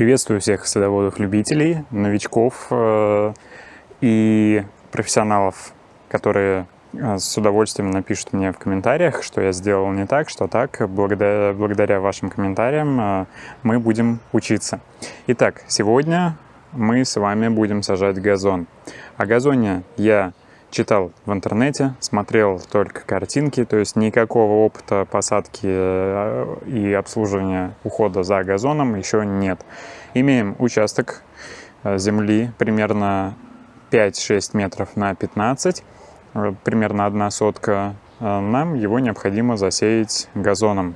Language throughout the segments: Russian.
Приветствую всех садоводов-любителей, новичков э, и профессионалов, которые э, с удовольствием напишут мне в комментариях, что я сделал не так, что так. Благодаря, вашим комментариям э, мы будем учиться. Итак, сегодня мы с вами будем сажать газон. О газоне я читал в интернете, смотрел только картинки, то есть никакого опыта посадки э, и обслуживания ухода за газоном еще нет. Имеем участок э, земли примерно 5-6 метров на 15, э, примерно одна сотка. Нам его необходимо засеять газоном.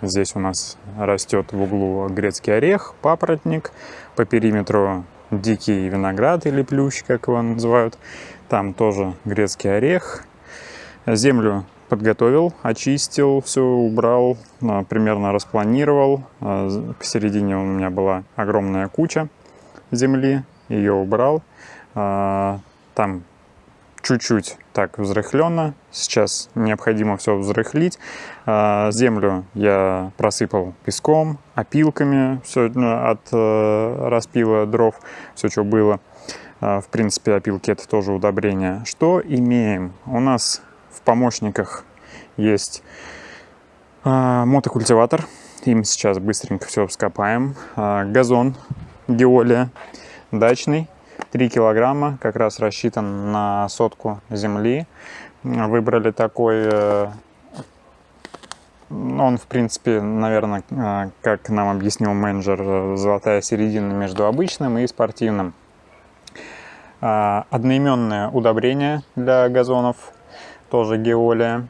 Здесь у нас растет в углу грецкий орех, папоротник, по периметру дикий виноград или плющ, как его называют. Там тоже грецкий орех. Землю подготовил, очистил, все убрал, а, примерно распланировал. А, посередине у меня была огромная куча земли, ее убрал. А, там чуть-чуть так взрыхленно. Сейчас необходимо все взрыхлить. Землю я просыпал песком, опилками, все ну, от э, распила дров, все, что было. А, в принципе, опилки это тоже удобрение. Что имеем? У нас в помощниках есть а, мотокультиватор. Им сейчас быстренько все вскопаем. А, газон геолия дачный. 3 килограмма, как раз рассчитан на сотку земли. Выбрали такой, э, он, в принципе, наверное, как нам объяснил менеджер, э, золотая середина между обычным и спортивным. А, одноименное удобрение для газонов, тоже геолия.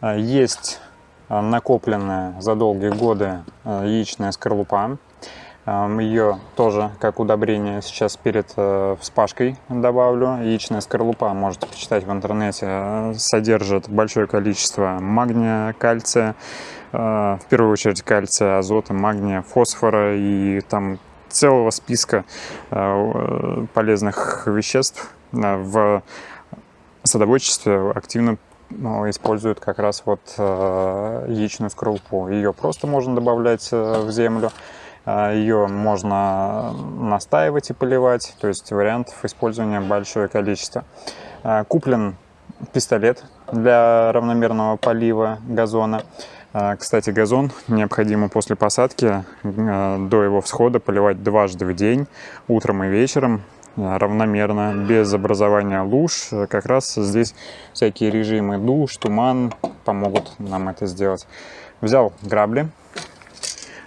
А, есть а, накопленная за долгие годы яичная скорлупа. Ее тоже как удобрение сейчас перед вспашкой добавлю. Яичная скорлупа, можете почитать в интернете, содержит большое количество магния, кальция, в первую очередь кальция, азота, магния, фосфора и там целого списка э, полезных веществ э, в садоводчестве активно ну, используют как раз вот э, яичную скорлупу. Ее просто можно добавлять в землю, ее можно настаивать и поливать, то есть вариантов использования большое количество. Куплен пистолет для равномерного полива газона. А, кстати, газон необходимо после посадки а, до его всхода поливать дважды в день, утром и вечером, а, равномерно, без образования луж. Как раз здесь всякие режимы душ, туман помогут нам это сделать. Взял грабли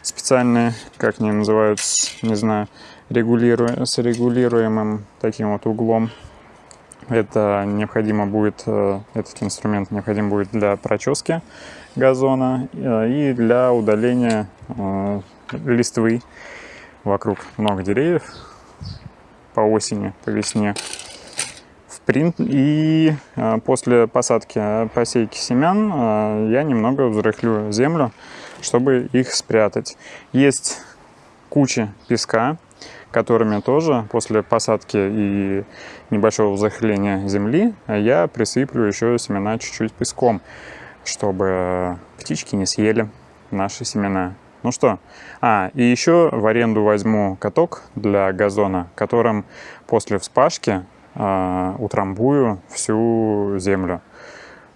специальные, как они называются, не знаю, регулиру... с регулируемым таким вот углом. Это необходимо будет, э, этот инструмент необходим будет для прочески газона э, и для удаления э, листвы вокруг много деревьев по осени, по весне. В принт... И после посадки, посейки семян я немного взрыхлю землю, чтобы их спрятать. Есть куча песка, которыми тоже после посадки и небольшого захления земли я присыплю еще семена чуть-чуть песком, чтобы птички не съели наши семена. Ну что, а, и еще в аренду возьму каток для газона, которым после вспашки э, утрамбую всю землю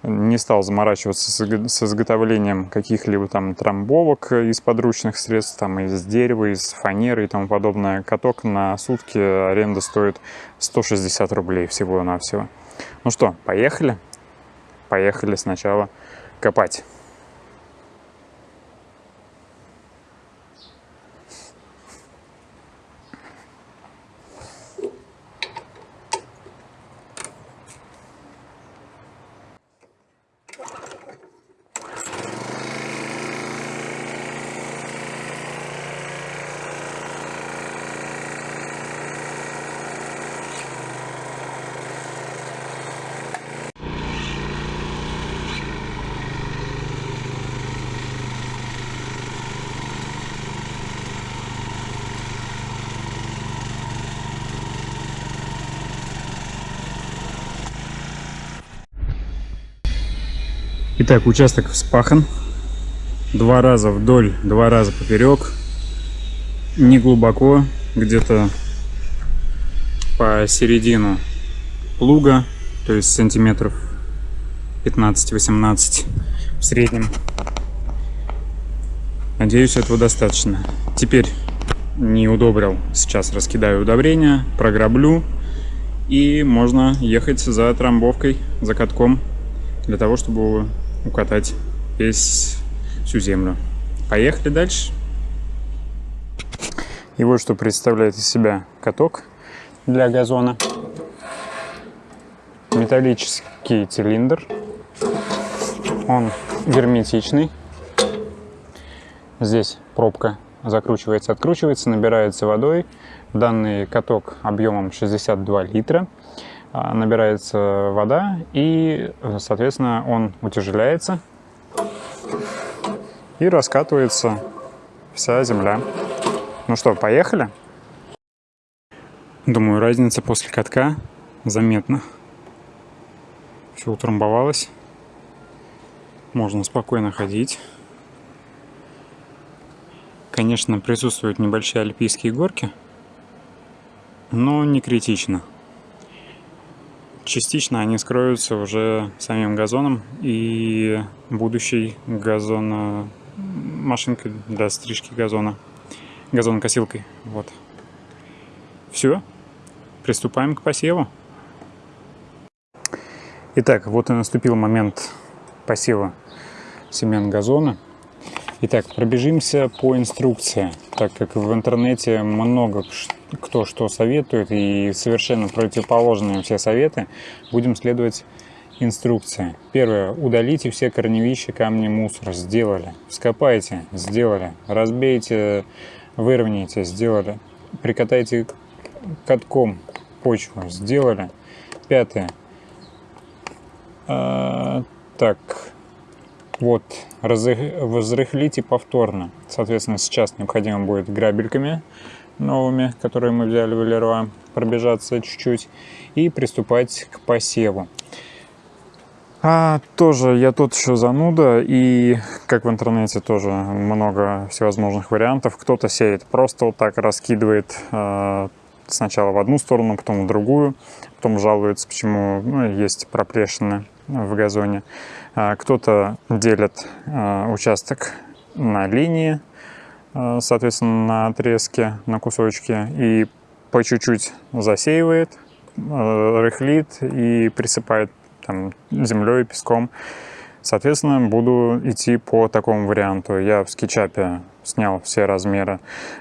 не стал заморачиваться с изготовлением каких-либо там трамбовок из подручных средств, там из дерева, из фанеры и тому подобное. Каток на сутки аренда стоит 160 рублей всего-навсего. Ну что, поехали? Поехали сначала копать. Итак, участок вспахан. Два раза вдоль, два раза поперек. не глубоко, где-то по середину луга, то есть сантиметров 15-18 в среднем. Надеюсь, этого достаточно. Теперь не удобрил, сейчас раскидаю удобрения, програблю и можно ехать за трамбовкой, за катком для того, чтобы укатать весь всю землю. Поехали дальше. И вот что представляет из себя каток для газона. Металлический цилиндр. Он герметичный. Здесь пробка закручивается, откручивается, набирается водой. Данный каток объемом 62 литра. А, набирается вода и, соответственно, он утяжеляется и раскатывается вся земля. Ну что, поехали? Думаю, разница после катка заметна. Все утрамбовалось. Можно спокойно ходить. Конечно, присутствуют небольшие альпийские горки, но не критично. Частично они скроются уже самим газоном и будущей газона машинкой для стрижки газона газонокосилкой. Вот. Все. Приступаем к посеву. Итак, вот и наступил момент посева семян газона. Итак, пробежимся по инструкции, так как в интернете много кто что советует и совершенно противоположные все советы. Будем следовать инструкции. Первое. Удалите все корневища, камни, мусор. Сделали. Скопайте. Сделали. Разбейте выровняйте, сделали. Прикатайте катком почву, сделали. Пятое. А, так, вот, разрыхлите повторно. Соответственно, сейчас необходимо будет грабельками новыми, которые мы взяли в Леруа, пробежаться чуть-чуть и приступать к посеву. А, тоже я тут еще зануда, и как в интернете тоже много всевозможных вариантов. Кто-то сеет просто вот так, раскидывает э, сначала в одну сторону, потом в другую, потом жалуется, почему ну, есть проплешины в газоне. А, Кто-то делит э, участок на линии, соответственно, на отрезке, на кусочки, и по чуть-чуть засеивает, э, рыхлит и присыпает там, землей, песком. Соответственно, буду идти по такому варианту. Я в скетчапе снял все размеры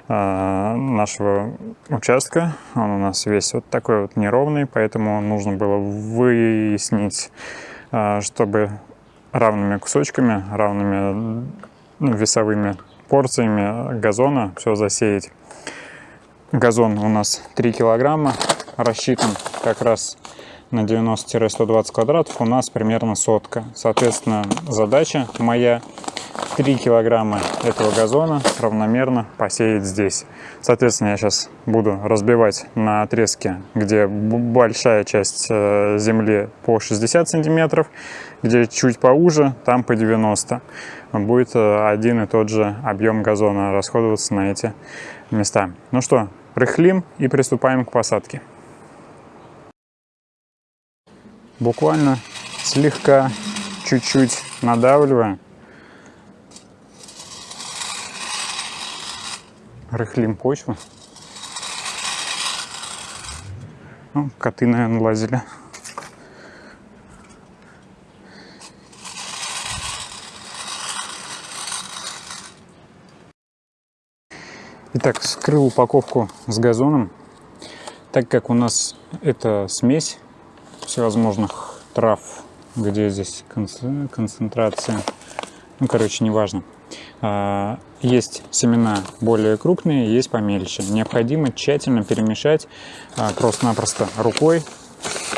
э, нашего участка. Он у нас весь вот такой вот неровный, поэтому нужно было выяснить, э, чтобы равными кусочками, равными ну, весовыми порциями газона все засеять. Газон у нас 3 килограмма, рассчитан как раз на 90-120 квадратов у нас примерно сотка. Соответственно, задача моя 3 килограмма этого газона равномерно посеять здесь. Соответственно, я сейчас буду разбивать на отрезке, где большая часть э, земли по 60 сантиметров, где чуть поуже, там по 90. Будет э, один и тот же объем газона расходоваться на эти места. Ну что, рыхлим и приступаем к посадке. буквально слегка, чуть-чуть надавливаем. Рыхлим почву. Ну, коты, наверное, лазили. Итак, скрыл упаковку с газоном. Так как у нас это смесь всевозможных трав, где здесь концентрация, ну, короче, неважно. А, есть семена более крупные, есть помельче. Необходимо тщательно перемешать а, просто-напросто рукой,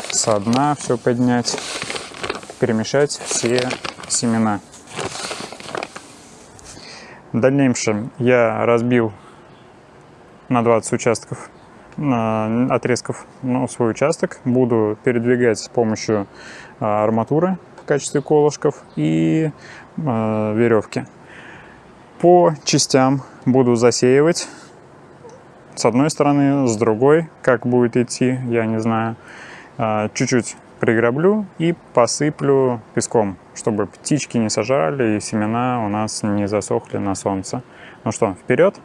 со дна все поднять, перемешать все семена. В дальнейшем я разбил на 20 участков отрезков ну, свой участок. Буду передвигать с помощью а, арматуры в качестве колышков и веревки. По частям буду засеивать с одной стороны, с другой, как будет идти, я не знаю. А, чуть-чуть приграблю и посыплю песком, чтобы птички не сажали и семена у нас не засохли на солнце. Ну что, вперед!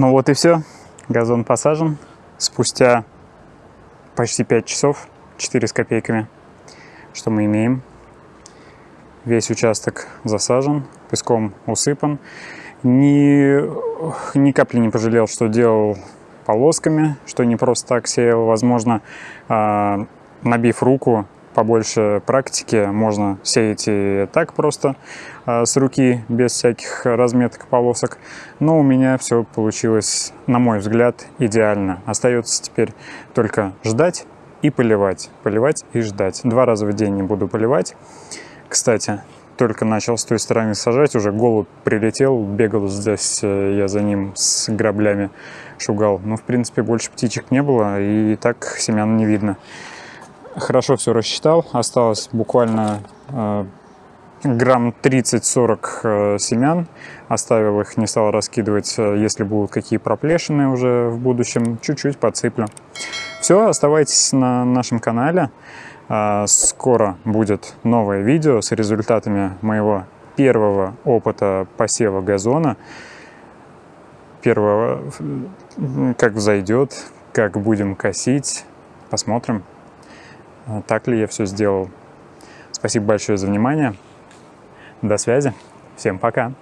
Ну вот и все. Газон посажен. Спустя почти 5 часов, 4 с копейками, что мы имеем. Весь участок засажен, песком усыпан. Ни, ни капли не пожалел, что делал полосками, что не просто так сеял. Возможно, а, набив руку, побольше практики, можно сеять и так просто э, с руки, без всяких разметок полосок. Но у меня все получилось, на мой взгляд, идеально. Остается теперь только ждать и поливать. Поливать и ждать. Два раза в день не буду поливать. Кстати, только начал с той стороны сажать, уже голубь прилетел, бегал здесь, э, я за ним с граблями шугал. Но, в принципе, больше птичек не было, и так семян не видно хорошо все рассчитал. Осталось буквально э, грамм 30-40 э, семян. Оставил их, не стал раскидывать, э, если будут какие проплешины уже в будущем. Чуть-чуть подсыплю. Все, оставайтесь на нашем канале. Э, скоро будет новое видео с результатами моего первого опыта посева газона. Первого, как взойдет, как будем косить. Посмотрим. А, так ли я все сделал. Спасибо большое за внимание. До связи. Всем пока.